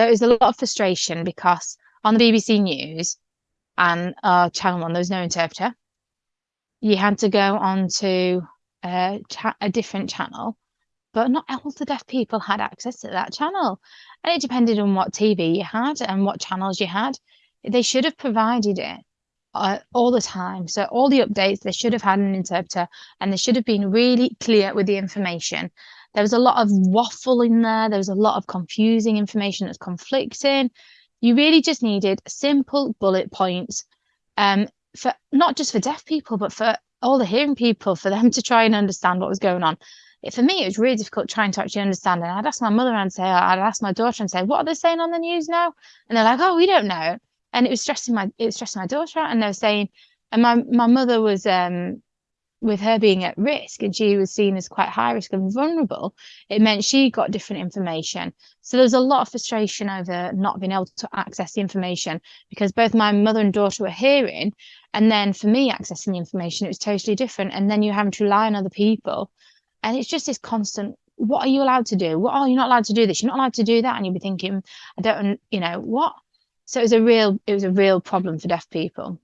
there was a lot of frustration because on the BBC News and uh, Channel One, there was no interpreter. You had to go on to a, cha- a different channel, but not all the deaf people had access to that channel, and it depended on what TV you had and what channels you had. They should have provided it uh, all the time. So all the updates, they should have had an interpreter, and they should have been really clear with the information. There was a lot of waffle in there. There was a lot of confusing information that's conflicting. You really just needed simple bullet points um, for not just for deaf people, but for all the hearing people, for them to try and understand what was going on. It, for me, it was really difficult trying to actually understand. And I'd ask my mother and say, I'd ask my daughter and say, what are they saying on the news now? And they're like, oh, we don't know. And it was stressing my, it was stressing my daughter out. And they were saying, and my, my mother was um, with her being at risk and she was seen as quite high risk and vulnerable, it meant she got different information. So there was a lot of frustration over not being able to access the information because both my mother and daughter were hearing. And then for me, accessing the information, it was totally different. And then you're having to rely on other people. And it's just this constant what are you allowed to do? What oh, are you not allowed to do this? You're not allowed to do that. And you'd be thinking, I don't, you know, what? So it was a real, it was a real problem for deaf people.